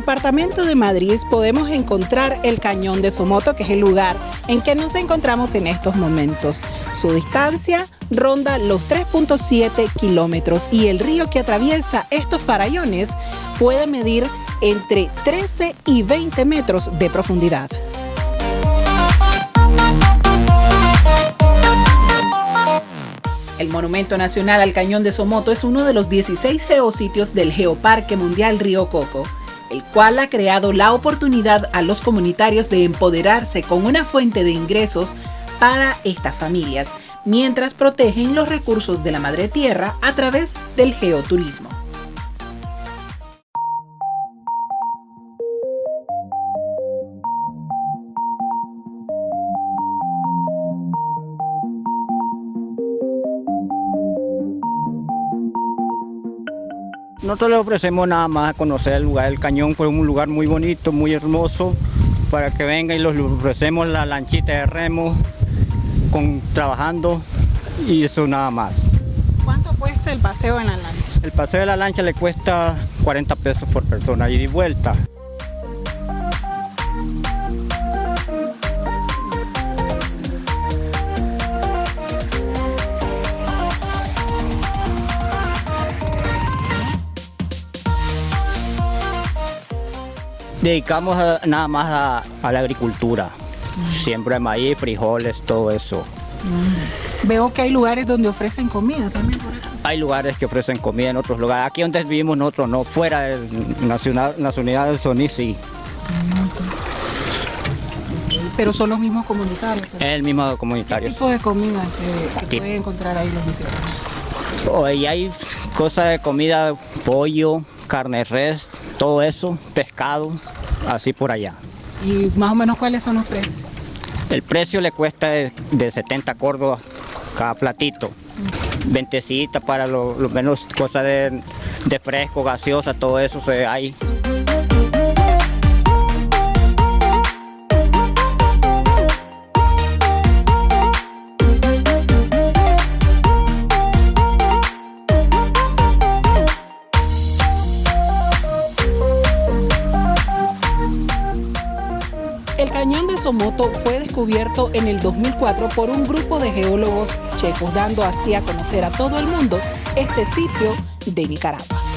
departamento de Madrid podemos encontrar el Cañón de Somoto, que es el lugar en que nos encontramos en estos momentos. Su distancia ronda los 3.7 kilómetros y el río que atraviesa estos farallones puede medir entre 13 y 20 metros de profundidad. El Monumento Nacional al Cañón de Somoto es uno de los 16 geositios del Geoparque Mundial Río Coco, el cual ha creado la oportunidad a los comunitarios de empoderarse con una fuente de ingresos para estas familias, mientras protegen los recursos de la madre tierra a través del geoturismo. Nosotros le ofrecemos nada más a conocer el lugar del cañón, fue un lugar muy bonito, muy hermoso, para que venga y les ofrecemos la lanchita de remo, con, trabajando y eso nada más. ¿Cuánto cuesta el paseo en la lancha? El paseo de la lancha le cuesta 40 pesos por persona, ida y vuelta. Dedicamos nada más a, la agricultura. Siempre maíz, frijoles, todo eso. Veo que hay lugares donde ofrecen comida también. Hay lugares que ofrecen comida en otros lugares. Aquí donde vivimos nosotros no, fuera de nacional, las unidades del sí. Pero son los mismos comunitarios. El mismo comunitario. ¿Qué tipo de comida que, pueden encontrar ahí los visitantes? Oh, hay cosas de comida, pollo, carne res, todo eso, pescado, así por allá. ¿Y más o menos cuáles son los precios? El precio le cuesta de, 70 córdobas cada platito. Ventecita para lo, menos cosas de, de, fresco, gaseosa, todo eso se hay. Cañón de Somoto fue descubierto en el 2004 por un grupo de geólogos checos, dando así a conocer a todo el mundo este sitio de Nicaragua.